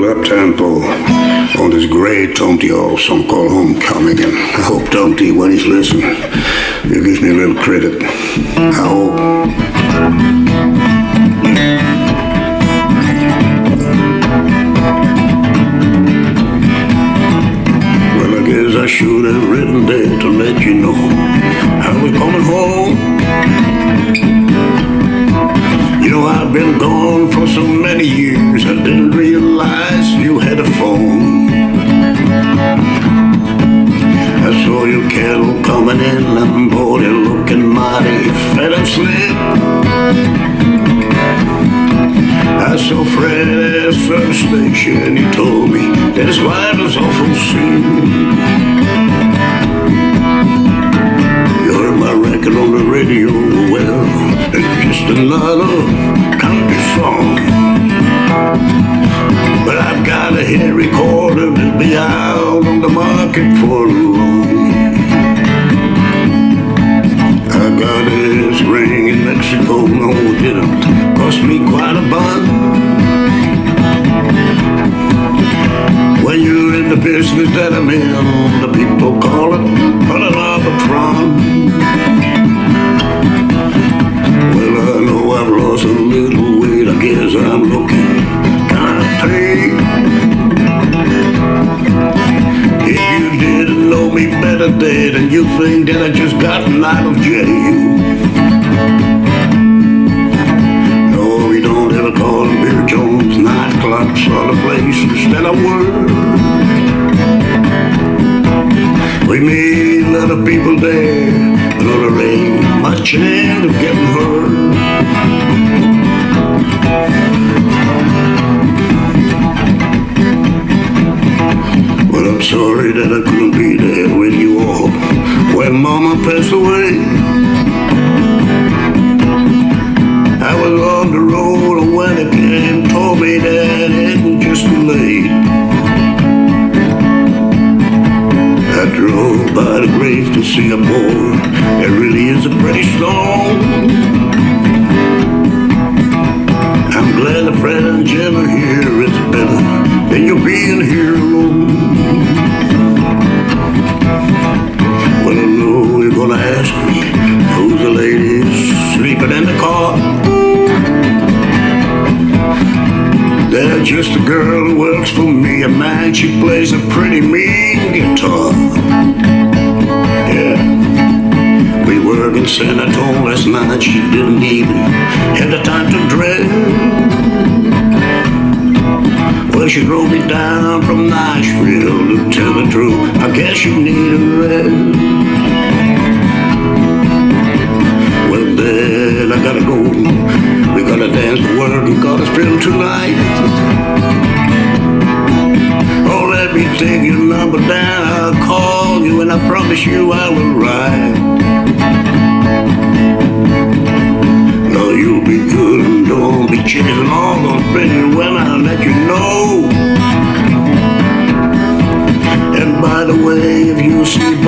little up-tempo on this great Tom T. song called Homecoming. And I hope Tom T., when he's listening, he gives me a little credit. I hope. Well, I guess I should have written there to let you know I was coming home. You know, I've been gone for so many years, I didn't realize you had a phone. I saw your cattle coming in, and boy, they're looking mighty fat and slim. I saw Fred at the service station, he told me that his wife was awful sick. You heard my record on the radio, well, it's just another country song. Got a hit recorder that'll be out on the market for long. I got this ring in Mexico, no it didn't cost me quite a bun. When you're in the business that I'm in, the people call it pulling off a tron. Better, Dad, and you think that I just gotten out of jail. No, we don't ever call them Beer Jones nightclubs or the places that I work. We meet a lot of people there, but there ain't much chance of getting hurt. I'm sorry that I couldn't be there with you all when Mama passed away. I was on the road when it came, told me that it was just too late. I drove by the grave to see a. It really is a pretty stone. I'm glad Fred and Jim here. It's better than you being here alone. Just a girl who works for me, a man. She plays a pretty mean guitar. Yeah. We were in San Antonio last night. She didn't even have the time to dress. Well, she drove me down from Nashville to tell the truth. I guess you need a rest. Tonight. Oh, let me take your number down. I'll call you and I promise you I will ride. No, you'll be good and don't be chasing all those pretty women. I'll let you know. And by the way, if you see